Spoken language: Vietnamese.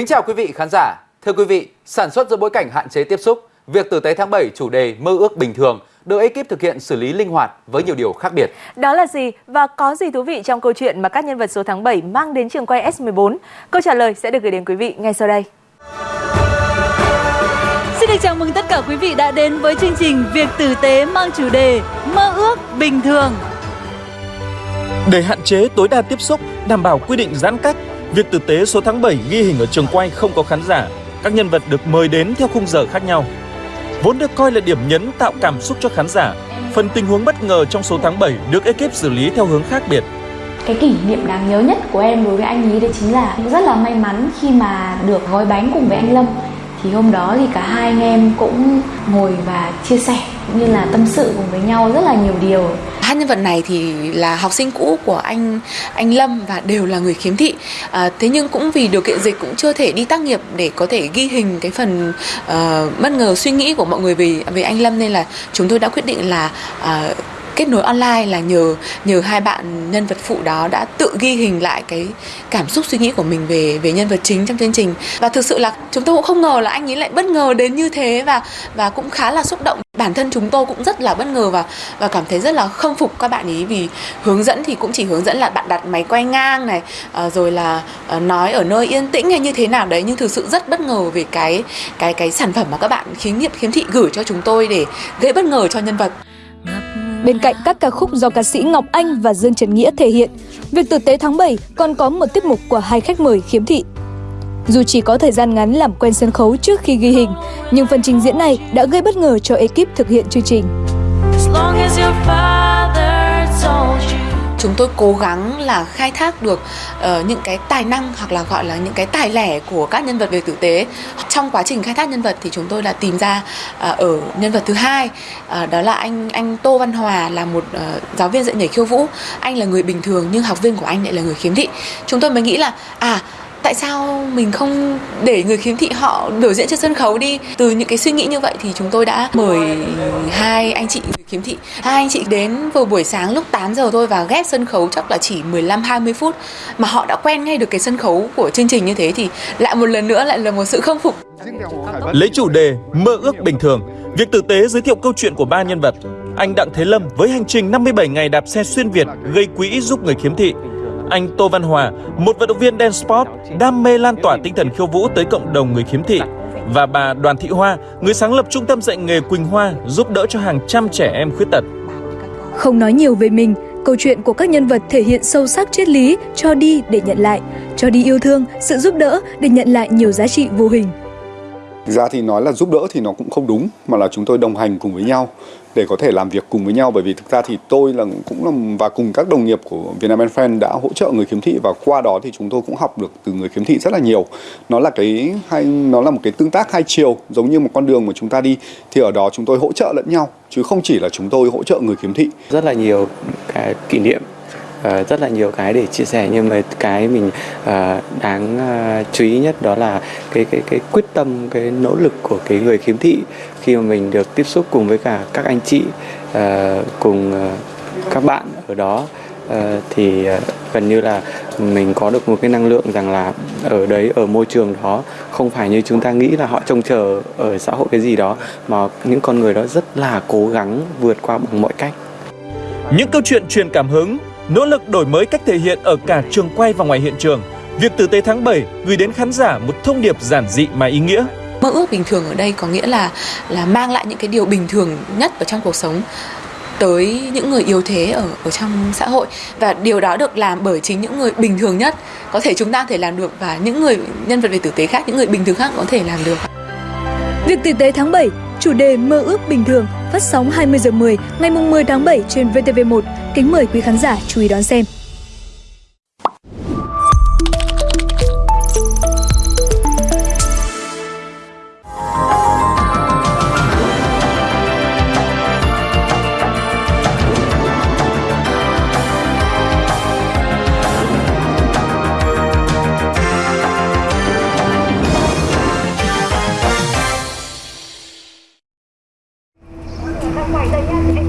Kính chào quý vị khán giả. Thưa quý vị, sản xuất giữa bối cảnh hạn chế tiếp xúc, việc tử tế tháng 7 chủ đề mơ ước bình thường được ekip thực hiện xử lý linh hoạt với nhiều điều khác biệt. Đó là gì và có gì thú vị trong câu chuyện mà các nhân vật số tháng 7 mang đến trường quay S14? Câu trả lời sẽ được gửi đến quý vị ngay sau đây. Xin được chào mừng tất cả quý vị đã đến với chương trình Việc tử tế mang chủ đề Mơ ước bình thường. Để hạn chế tối đa tiếp xúc, đảm bảo quy định giãn cách, việc tử tế số tháng 7 ghi hình ở trường quay không có khán giả. Các nhân vật được mời đến theo khung giờ khác nhau. Vốn được coi là điểm nhấn tạo cảm xúc cho khán giả, phần tình huống bất ngờ trong số tháng 7 được ekip xử lý theo hướng khác biệt. Cái kỷ niệm đáng nhớ nhất của em đối với anh ấy đấy chính là rất là may mắn khi mà được gói bánh cùng với anh Lâm thì hôm đó thì cả hai anh em cũng ngồi và chia sẻ cũng như là tâm sự cùng với nhau rất là nhiều điều hai nhân vật này thì là học sinh cũ của anh anh Lâm và đều là người khiếm thị. À, thế nhưng cũng vì điều kiện dịch cũng chưa thể đi tác nghiệp để có thể ghi hình cái phần uh, bất ngờ suy nghĩ của mọi người về về anh Lâm nên là chúng tôi đã quyết định là uh, kết nối online là nhờ nhờ hai bạn nhân vật phụ đó đã tự ghi hình lại cái cảm xúc suy nghĩ của mình về về nhân vật chính trong chương trình. Và thực sự là chúng tôi cũng không ngờ là anh ấy lại bất ngờ đến như thế và và cũng khá là xúc động. Bản thân chúng tôi cũng rất là bất ngờ và và cảm thấy rất là khâm phục các bạn ấy vì hướng dẫn thì cũng chỉ hướng dẫn là bạn đặt máy quay ngang này ờ, rồi là ờ, nói ở nơi yên tĩnh hay như thế nào đấy, nhưng thực sự rất bất ngờ về cái cái cái sản phẩm mà các bạn khiếm nghiệp khiếm thị gửi cho chúng tôi để gây bất ngờ cho nhân vật. Bên cạnh các ca khúc do ca sĩ Ngọc Anh và Dương Trần Nghĩa thể hiện, việc tử tế tháng 7 còn có một tiết mục của hai khách mời khiếm thị. Dù chỉ có thời gian ngắn làm quen sân khấu trước khi ghi hình, nhưng phần trình diễn này đã gây bất ngờ cho ekip thực hiện chương trình chúng tôi cố gắng là khai thác được uh, những cái tài năng hoặc là gọi là những cái tài lẻ của các nhân vật về tử tế. Trong quá trình khai thác nhân vật thì chúng tôi đã tìm ra uh, ở nhân vật thứ hai uh, đó là anh anh Tô Văn Hòa là một uh, giáo viên dạy nhảy khiêu vũ. Anh là người bình thường nhưng học viên của anh lại là người khiếm thị. Chúng tôi mới nghĩ là à tại sao mình không để người khiếm thị họ biểu diễn trên sân khấu đi? Từ những cái suy nghĩ như vậy thì chúng tôi đã mời hai anh chị người khiếm thị. Hai anh chị đến vào buổi sáng lúc 8 giờ thôi và ghép sân khấu chắc là chỉ 15 20 phút mà họ đã quen ngay được cái sân khấu của chương trình như thế thì lại một lần nữa lại là một sự khâm phục. Lấy chủ đề mơ ước bình thường, việc tử tế giới thiệu câu chuyện của ba nhân vật. Anh Đặng Thế Lâm với hành trình 57 ngày đạp xe xuyên Việt gây quỹ giúp người khiếm thị anh Tô Văn Hòa, một vận động viên dance sport, đam mê lan tỏa tinh thần khiêu vũ tới cộng đồng người khiếm thị. Và bà Đoàn Thị Hoa, người sáng lập trung tâm dạy nghề Quỳnh Hoa, giúp đỡ cho hàng trăm trẻ em khuyết tật. Không nói nhiều về mình, câu chuyện của các nhân vật thể hiện sâu sắc triết lý cho đi để nhận lại, cho đi yêu thương, sự giúp đỡ để nhận lại nhiều giá trị vô hình. Thực ra thì nói là giúp đỡ thì nó cũng không đúng, mà là chúng tôi đồng hành cùng với nhau để có thể làm việc cùng với nhau bởi vì thực ra thì tôi là cũng là, và cùng các đồng nghiệp của Vietnam and đã hỗ trợ người khiếm thị, và qua đó thì chúng tôi cũng học được từ người khiếm thị rất là nhiều. Nó là cái hay, nó là một cái tương tác hai chiều, giống như một con đường mà chúng ta đi, thì ở đó chúng tôi hỗ trợ lẫn nhau, chứ không chỉ là chúng tôi hỗ trợ người khiếm thị. Rất là nhiều cái kỷ niệm Ờ, rất là nhiều cái để chia sẻ, nhưng mà cái mình ờ, đáng ờ, chú ý nhất đó là cái cái cái quyết tâm, cái nỗ lực của cái người khiếm thị khi mà mình được tiếp xúc cùng với cả các anh chị cùng các bạn ở đó. Thì gần như là mình có được một cái năng lượng rằng là ở đấy, ở môi trường đó, không phải như chúng ta nghĩ là họ trông chờ ở xã hội cái gì đó, mà những con người đó rất là cố gắng vượt qua bằng mọi cách. Những câu chuyện truyền cảm hứng nỗ lực đổi mới cách thể hiện ở cả trường quay và ngoài hiện trường. Việc tử tế tháng 7 gửi đến khán giả một thông điệp giản dị mà ý nghĩa. Mơ ước bình thường ở đây có nghĩa là là mang lại những cái điều bình thường nhất ở trong cuộc sống tới những người yếu thế ở ở trong xã hội và điều đó được làm bởi chính những người bình thường nhất có thể chúng ta có thể làm được và những người nhân vật về tử tế khác những người bình thường khác có thể làm được. Việc tử tế tháng 7 chủ đề mơ ước bình thường phát sóng 20 giờ 10 ngày 10 tháng 7 trên VTV1. Kính mời quý khán giả chú ý đón xem.